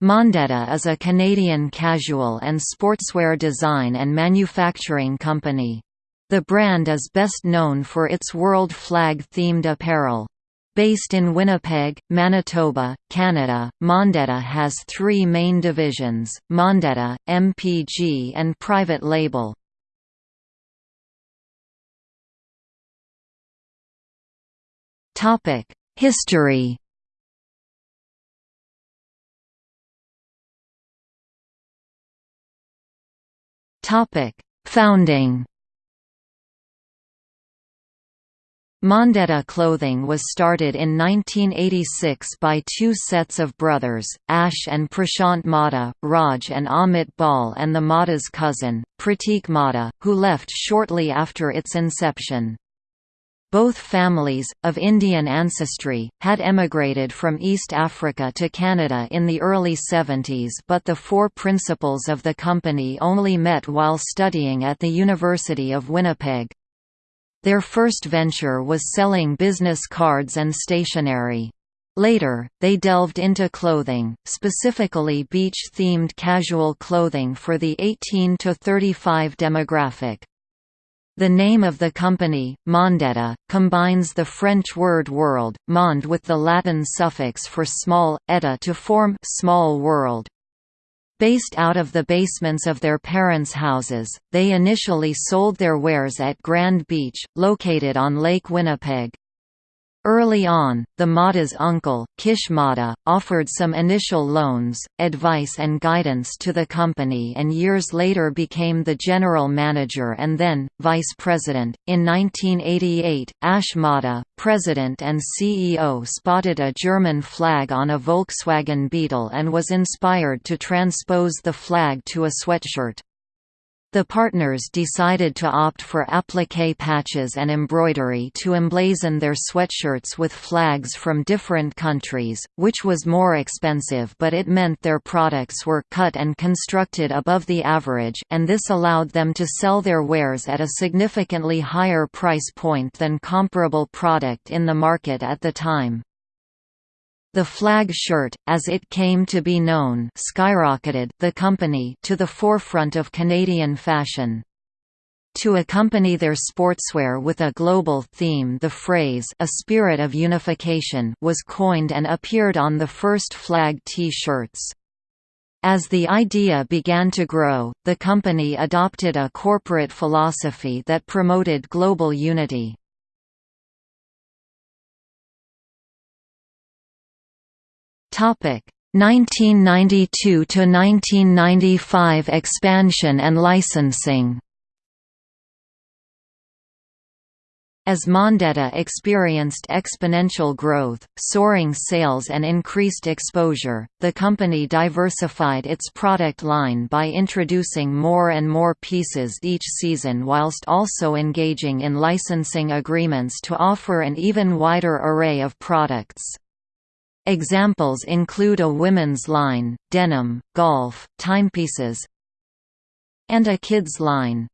Mondetta is a Canadian casual and sportswear design and manufacturing company. The brand is best known for its world flag-themed apparel. Based in Winnipeg, Manitoba, Canada, Mondetta has three main divisions, Mondetta, MPG and private label. History Topic: Founding. Mondetta clothing was started in 1986 by two sets of brothers, Ash and Prashant Modha, Raj and Amit Bal and the Modha's cousin, Pratik Modha, who left shortly after its inception. Both families, of Indian ancestry, had emigrated from East Africa to Canada in the early 70s but the four principals of the company only met while studying at the University of Winnipeg. Their first venture was selling business cards and stationery. Later, they delved into clothing, specifically beach-themed casual clothing for the 18 to 35 demographic. The name of the company, Mondetta, combines the French word world, monde with the Latin suffix for small, eta to form small world. Based out of the basements of their parents' houses, they initially sold their wares at Grand Beach, located on Lake Winnipeg. Early on, the Modha's uncle, Kish Modha, offered some initial loans, advice and guidance to the company and years later became the general manager and then, vice president. In 1988, Ash Modha, president and CEO spotted a German flag on a Volkswagen Beetle and was inspired to transpose the flag to a sweatshirt. The partners decided to opt for applique patches and embroidery to emblazon their sweatshirts with flags from different countries, which was more expensive but it meant their products were cut and constructed above the average and this allowed them to sell their wares at a significantly higher price point than comparable product in the market at the time. The flag shirt, as it came to be known skyrocketed the company to the forefront of Canadian fashion. To accompany their sportswear with a global theme the phrase a spirit of unification was coined and appeared on the first flag T-shirts. As the idea began to grow, the company adopted a corporate philosophy that promoted global unity. Topic 1992 to 1995 expansion and licensing. As Mondetta experienced exponential growth, soaring sales and increased exposure, the company diversified its product line by introducing more and more pieces each season whilst also engaging in licensing agreements to offer an even wider array of products. Examples include a women's line, denim, golf, timepieces, and a kids line.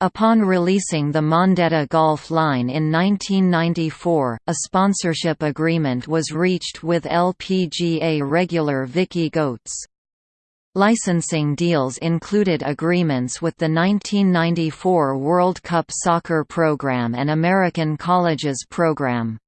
Upon releasing the Mondetta Golf line in 1994, a sponsorship agreement was reached with LPGA regular Vicky Goetz. Licensing deals included agreements with the 1994 World Cup Soccer Program and American Colleges Program.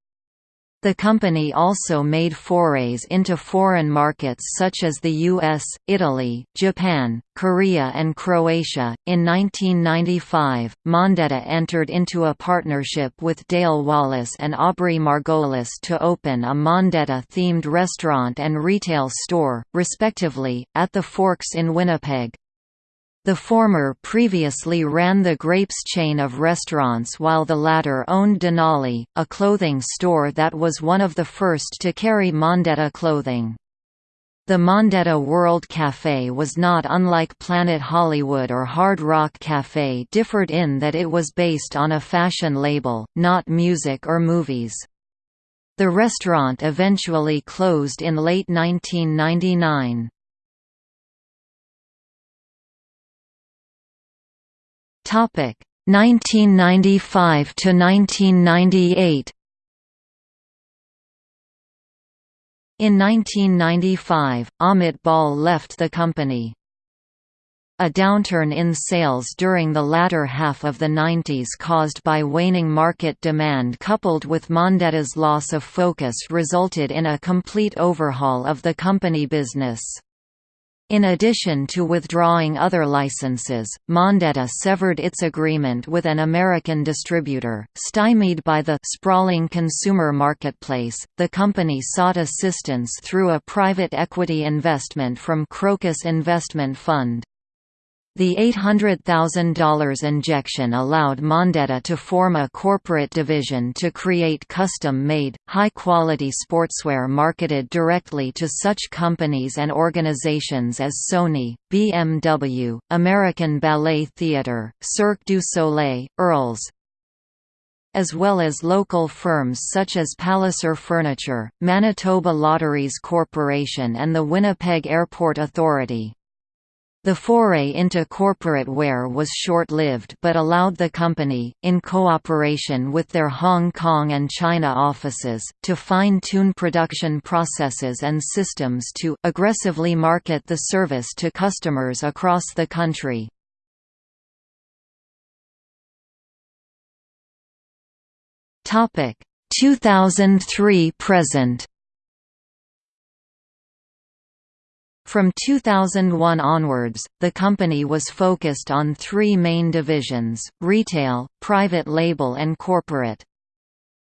The company also made forays into foreign markets such as the US, Italy, Japan, Korea, and Croatia. In 1995, Mondetta entered into a partnership with Dale Wallace and Aubrey Margolis to open a Mondetta themed restaurant and retail store, respectively, at the Forks in Winnipeg. The former previously ran the Grapes chain of restaurants while the latter owned Denali, a clothing store that was one of the first to carry Mondetta clothing. The Mondetta World Café was not unlike Planet Hollywood or Hard Rock Café differed in that it was based on a fashion label, not music or movies. The restaurant eventually closed in late 1999. Topic 1995 to 1998. In 1995, Amit Bal left the company. A downturn in sales during the latter half of the 90s caused by waning market demand coupled with Mondetta's loss of focus resulted in a complete overhaul of the company business. In addition to withdrawing other licenses, Mondetta severed its agreement with an American distributor. Stymied by the sprawling consumer marketplace, the company sought assistance through a private equity investment from Crocus Investment Fund. The $800,000 injection allowed Mondetta to form a corporate division to create custom-made, high-quality sportswear marketed directly to such companies and organizations as Sony, BMW, American Ballet Theatre, Cirque du Soleil, Earls, as well as local firms such as Palliser Furniture, Manitoba Lotteries Corporation and the Winnipeg Airport Authority. The foray into corporate wear was short-lived but allowed the company, in cooperation with their Hong Kong and China offices, to fine-tune production processes and systems to aggressively market the service to customers across the country. Topic 2003 present From 2001 onwards, the company was focused on three main divisions, retail, private label and corporate.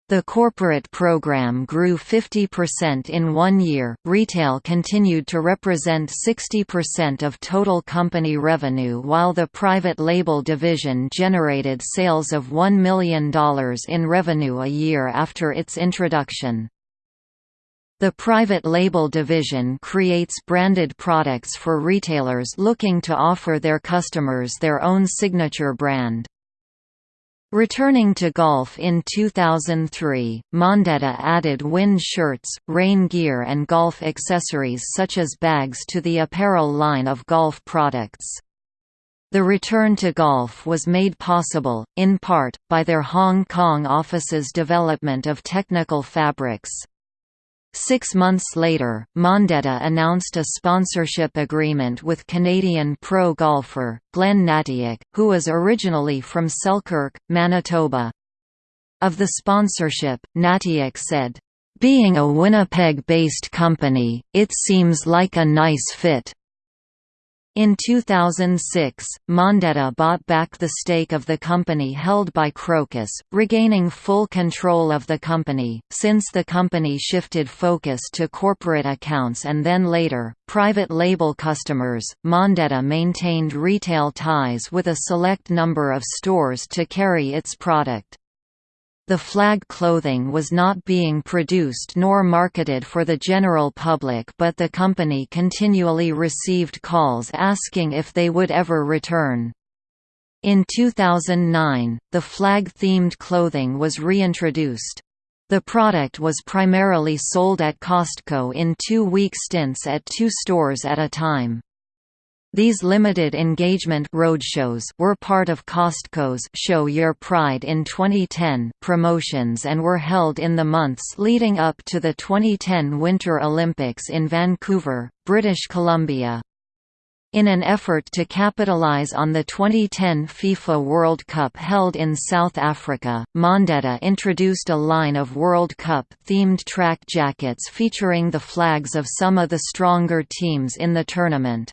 The corporate program grew 50% in one year. Retail continued to represent 60% of total company revenue, while the private label division generated sales of $1 million in revenue a year after its introduction. The private label division creates branded products for retailers looking to offer their customers their own signature brand. Returning to golf in 2003, Mondetta added wind shirts, rain gear and golf accessories such as bags to the apparel line of golf products. The return to golf was made possible, in part, by their Hong Kong office's development of technical fabrics. Six months later, Mondetta announced a sponsorship agreement with Canadian pro golfer, Glenn Natiuk, who was originally from Selkirk, Manitoba. Of the sponsorship, Natiuk said, "...being a Winnipeg-based company, it seems like a nice fit." In 2006, Mondetta bought back the stake of the company held by Crocus, regaining full control of the company. Since the company shifted focus to corporate accounts and then later, private label customers, Mondetta maintained retail ties with a select number of stores to carry its product. The flag clothing was not being produced nor marketed for the general public but the company continually received calls asking if they would ever return. In 2009, the flag-themed clothing was reintroduced. The product was primarily sold at Costco in two-week stints at two stores at a time. These limited engagement roadshows were part of Costco's Show Your Pride in 2010 promotions and were held in the months leading up to the 2010 Winter Olympics in Vancouver, British Columbia. In an effort to capitalize on the 2010 FIFA World Cup held in South Africa, Mondetta introduced a line of World Cup-themed track jackets featuring the flags of some of the stronger teams in the tournament.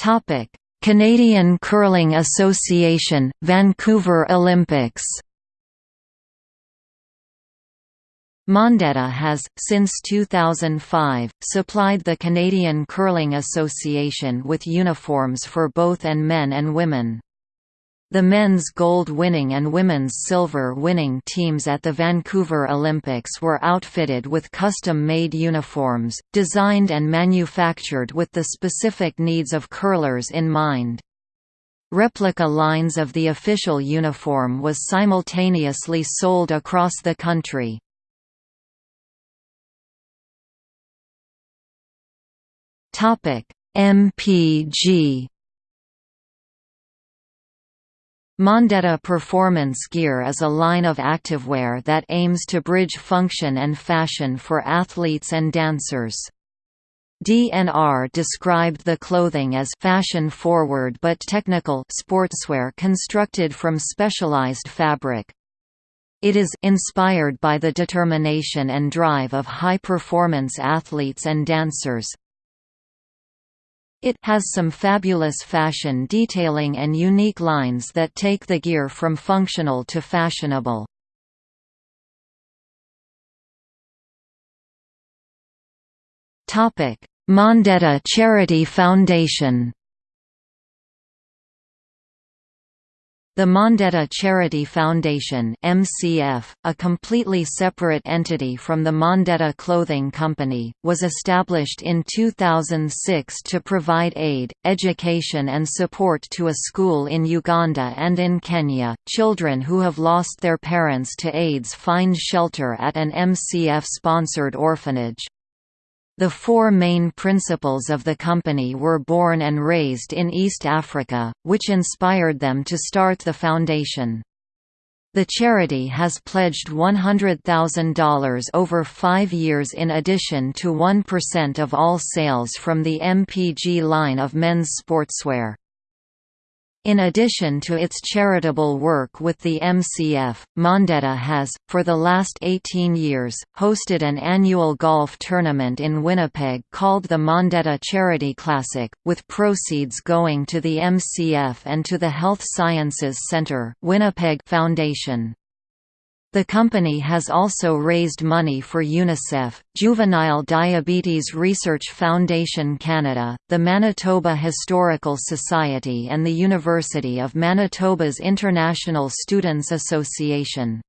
Topic: Canadian Curling Association, Vancouver Olympics. Mondetta has, since 2005, supplied the Canadian Curling Association with uniforms for both and men and women. The men's gold-winning and women's silver-winning teams at the Vancouver Olympics were outfitted with custom-made uniforms, designed and manufactured with the specific needs of curlers in mind. Replica lines of the official uniform was simultaneously sold across the country. MPG Mondetta Performance Gear is a line of activewear that aims to bridge function and fashion for athletes and dancers. DNR described the clothing as fashion-forward but technical sportswear constructed from specialized fabric. It is inspired by the determination and drive of high-performance athletes and dancers. It has some fabulous fashion detailing and unique lines that take the gear from functional to fashionable. Topic: Mondetta Charity Foundation The Mondetta Charity Foundation MCF, a completely separate entity from the Mondetta Clothing Company, was established in 2006 to provide aid, education and support to a school in Uganda and in Kenya. Children who have lost their parents to AIDS find shelter at an MCF-sponsored orphanage. The four main principals of the company were born and raised in East Africa, which inspired them to start the foundation. The charity has pledged $100,000 over five years in addition to 1% of all sales from the MPG line of men's sportswear. In addition to its charitable work with the MCF, Mondetta has, for the last 18 years, hosted an annual golf tournament in Winnipeg called the Mondetta Charity Classic, with proceeds going to the MCF and to the Health Sciences Centre Winnipeg Foundation. The company has also raised money for UNICEF, Juvenile Diabetes Research Foundation Canada, the Manitoba Historical Society and the University of Manitoba's International Students Association.